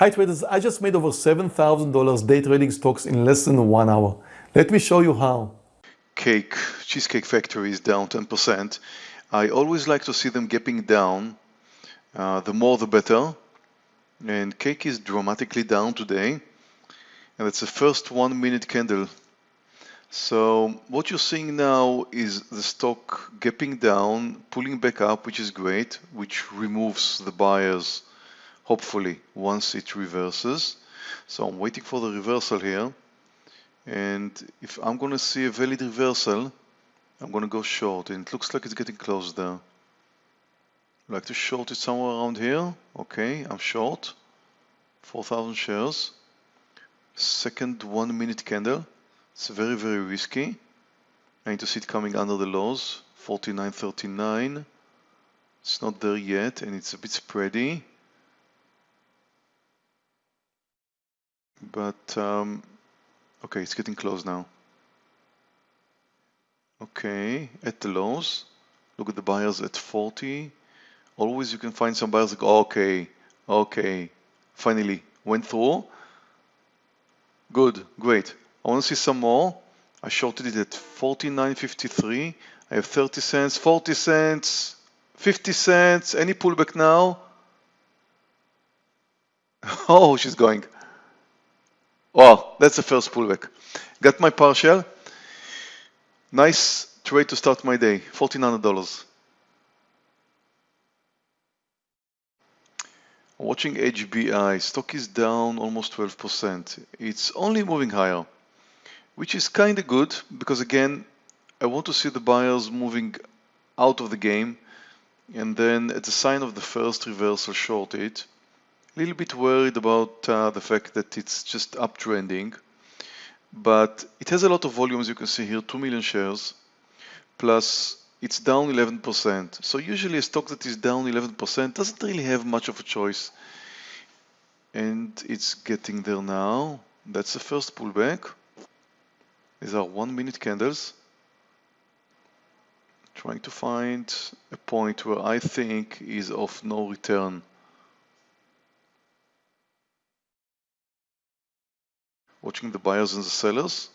Hi traders, I just made over $7,000 day trading stocks in less than one hour. Let me show you how. Cake, Cheesecake Factory is down 10%. I always like to see them gapping down. Uh, the more the better. And cake is dramatically down today. And it's the first one minute candle. So what you're seeing now is the stock gapping down, pulling back up, which is great, which removes the buyers hopefully once it reverses. So I'm waiting for the reversal here. And if I'm going to see a valid reversal, I'm going to go short. And it looks like it's getting close there. Like to short it somewhere around here. Okay, I'm short. 4,000 shares. Second one minute candle. It's very, very risky. I need to see it coming under the lows. 49.39. It's not there yet and it's a bit spready. But um, okay, it's getting close now. Okay, at the lows, look at the buyers at 40. Always you can find some buyers like, okay, okay, finally went through. Good, great. I want to see some more. I shorted it at 49.53. I have 30 cents, 40 cents, 50 cents. Any pullback now? Oh, she's going. Wow, that's the first pullback. Got my partial. Nice trade to start my day, $1,400. Watching HBI, stock is down almost 12%. It's only moving higher, which is kind of good because again, I want to see the buyers moving out of the game and then at the sign of the first reversal short it little bit worried about uh, the fact that it's just uptrending, but it has a lot of volume, as you can see here, 2 million shares, plus it's down 11%. So usually a stock that is down 11% doesn't really have much of a choice. And it's getting there now. That's the first pullback. These are one minute candles. Trying to find a point where I think is of no return. Watching the buyers and the sellers.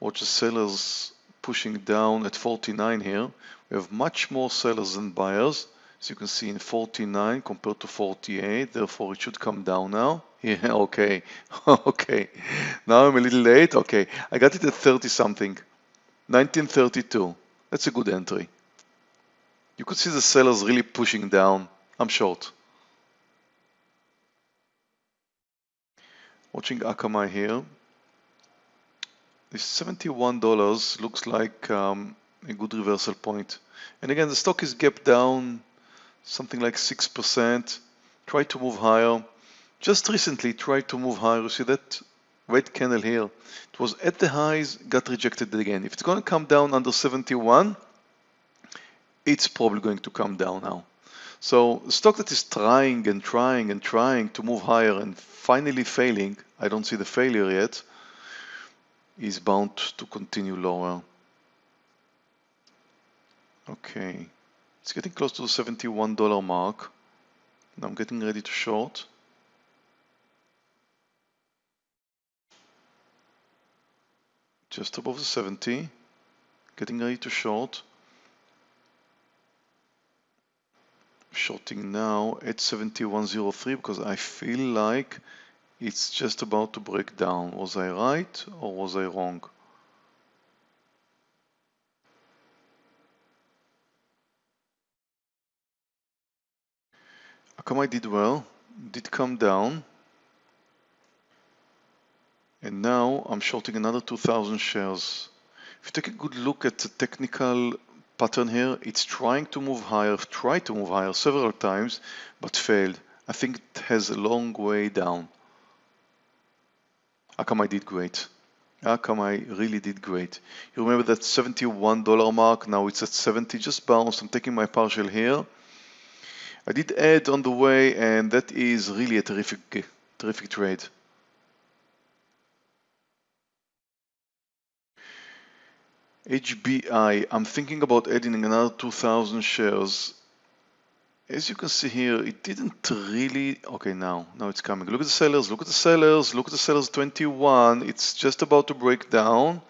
Watch the sellers pushing down at 49 here. We have much more sellers than buyers. As you can see in 49 compared to 48, therefore it should come down now. Yeah, okay, okay. Now I'm a little late. Okay, I got it at 30 something. 1932. That's a good entry. You could see the sellers really pushing down. I'm short. Watching Akamai here. This $71 looks like um, a good reversal point. And again, the stock is gapped down something like 6%. Try to move higher. Just recently tried to move higher. You see that red candle here? It was at the highs, got rejected again. If it's going to come down under 71, it's probably going to come down now. So stock that is trying and trying and trying to move higher and finally failing, I don't see the failure yet, is bound to continue lower. Okay, it's getting close to the $71 mark. Now I'm getting ready to short. Just above the 70, getting ready to short. Shorting now at 7103 because I feel like it's just about to break down. Was I right or was I wrong? Akamai did well, did come down. And now I'm shorting another 2000 shares. If you take a good look at the technical pattern here. It's trying to move higher, tried to move higher several times, but failed. I think it has a long way down. Akamai did great. Akamai really did great. You remember that $71 mark, now it's at 70, just bounced. I'm taking my partial here. I did add on the way, and that is really a terrific, terrific trade. HBI, I'm thinking about adding another 2,000 shares as you can see here, it didn't really, okay, now, now it's coming. Look at the sellers, look at the sellers, look at the sellers 21. It's just about to break down.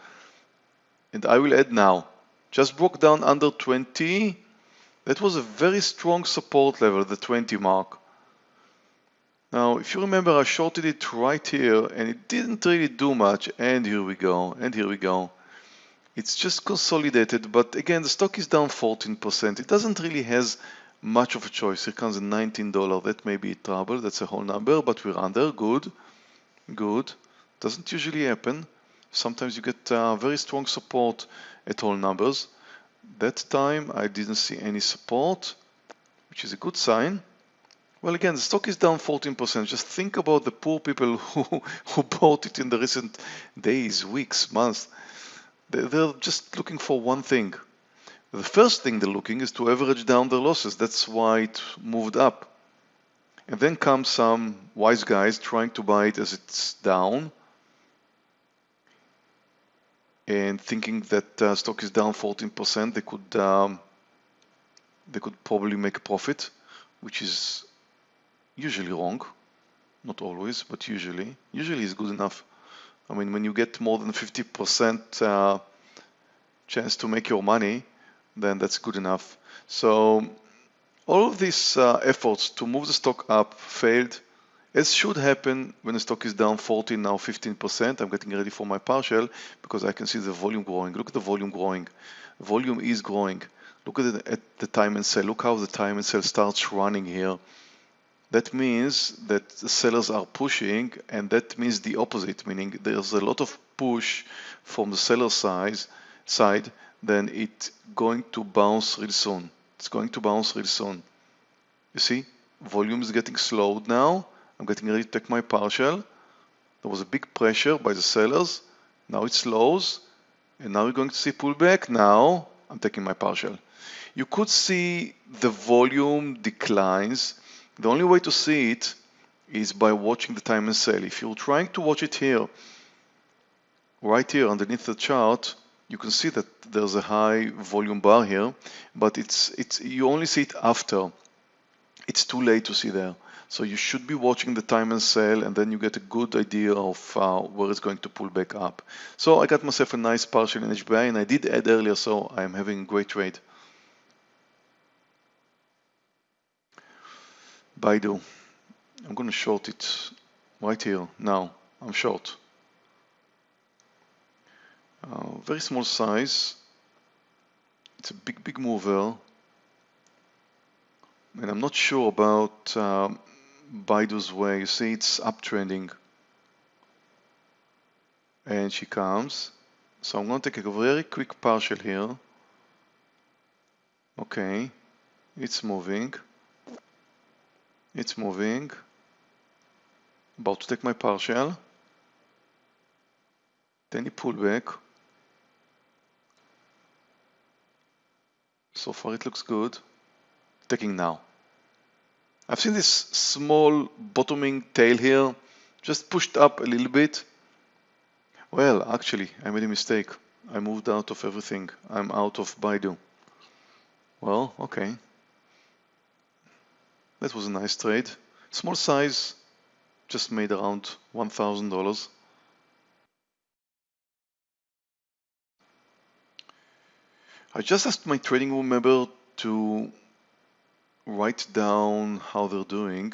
And I will add now, just broke down under 20. That was a very strong support level, the 20 mark. Now, if you remember, I shorted it right here and it didn't really do much. And here we go, and here we go. It's just consolidated, but again, the stock is down 14%. It doesn't really has much of a choice. Here comes a $19. That may be trouble. That's a whole number, but we're under. Good. Good. Doesn't usually happen. Sometimes you get uh, very strong support at all numbers. That time I didn't see any support, which is a good sign. Well, again, the stock is down 14%. Just think about the poor people who, who bought it in the recent days, weeks, months. They're just looking for one thing, the first thing they're looking is to average down their losses. That's why it moved up. And then come some wise guys trying to buy it as it's down and thinking that uh, stock is down 14%, they could um, they could probably make a profit, which is usually wrong. Not always, but usually. Usually is good enough. I mean, when you get more than 50% uh, chance to make your money, then that's good enough. So all of these uh, efforts to move the stock up failed, as should happen when the stock is down 14, now 15%. I'm getting ready for my partial because I can see the volume growing. Look at the volume growing. Volume is growing. Look at, the, at the time and sell. Look how the time and sell starts running here. That means that the sellers are pushing and that means the opposite, meaning there's a lot of push from the seller side, side then it's going to bounce really soon. It's going to bounce really soon. You see, volume is getting slowed now. I'm getting ready to take my partial. There was a big pressure by the sellers. Now it slows. And now we're going to see pullback. Now I'm taking my partial. You could see the volume declines. The only way to see it is by watching the time and sale. If you're trying to watch it here, right here underneath the chart, you can see that there's a high volume bar here, but it's it's you only see it after. It's too late to see there. So you should be watching the time and sell, and then you get a good idea of uh, where it's going to pull back up. So I got myself a nice partial in HBI, and I did add earlier, so I'm having a great trade. Baidu. I'm going to short it right here now. I'm short. Uh, very small size. It's a big, big mover. And I'm not sure about um, Baidu's way. You see, it's uptrending. And she comes. So I'm going to take a very quick partial here. Okay, it's moving. It's moving. About to take my partial. Then you pull back. So far it looks good. Taking now. I've seen this small bottoming tail here, just pushed up a little bit. Well, actually, I made a mistake. I moved out of everything. I'm out of Baidu. Well, okay. That was a nice trade. Small size, just made around $1,000. I just asked my trading room member to write down how they're doing.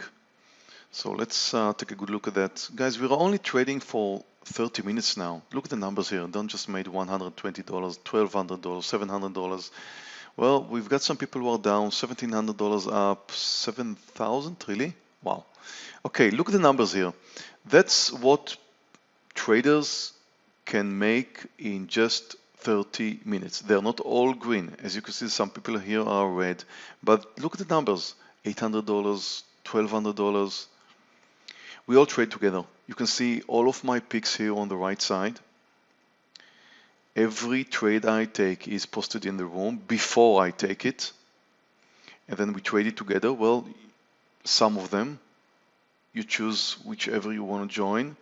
So let's uh, take a good look at that. Guys, we're only trading for 30 minutes now. Look at the numbers here. Don't just made $120, $1,200, $700. Well, we've got some people who are down, $1,700 up, 7,000, really? Wow. Okay, look at the numbers here. That's what traders can make in just 30 minutes. They're not all green. As you can see, some people here are red. But look at the numbers, $800, $1,200. We all trade together. You can see all of my picks here on the right side. Every trade I take is posted in the room before I take it. And then we trade it together. Well, some of them, you choose whichever you want to join.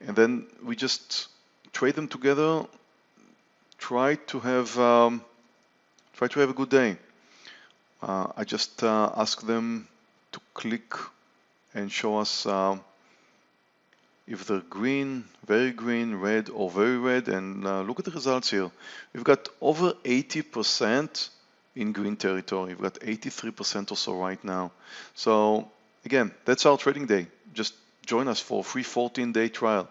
And then we just trade them together try to have um, try to have a good day. uh, I just uh, ask them to click and show us uh, if they're green, very green, red, or very red, and uh, look at the results here. We've got over 80% in green territory. We've got 83% or so right now. So again, that's our trading day. Just join us for a free 14-day trial.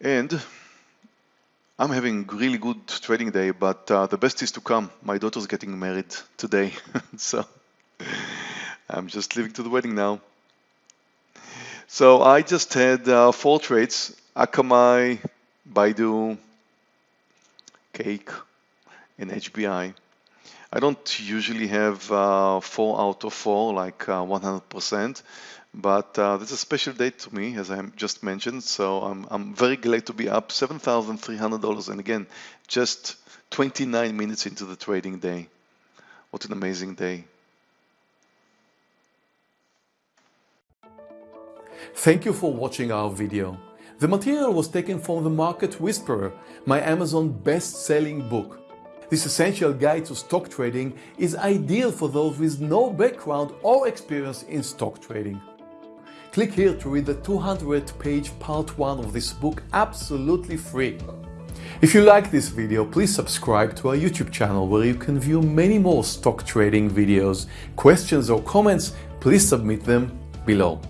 And I'm having really good trading day, but uh, the best is to come. My daughter's getting married today, so I'm just leaving to the wedding now. So I just had uh, four trades, Akamai, Baidu, Cake, and HBI. I don't usually have uh, four out of four, like 100%, uh, but uh, this is a special day to me, as I just mentioned. So I'm, I'm very glad to be up $7,300. And again, just 29 minutes into the trading day. What an amazing day. Thank you for watching our video. The material was taken from The Market Whisperer, my Amazon best-selling book. This essential guide to stock trading is ideal for those with no background or experience in stock trading. Click here to read the 200 page part 1 of this book absolutely free. If you like this video, please subscribe to our YouTube channel where you can view many more stock trading videos. Questions or comments, please submit them below.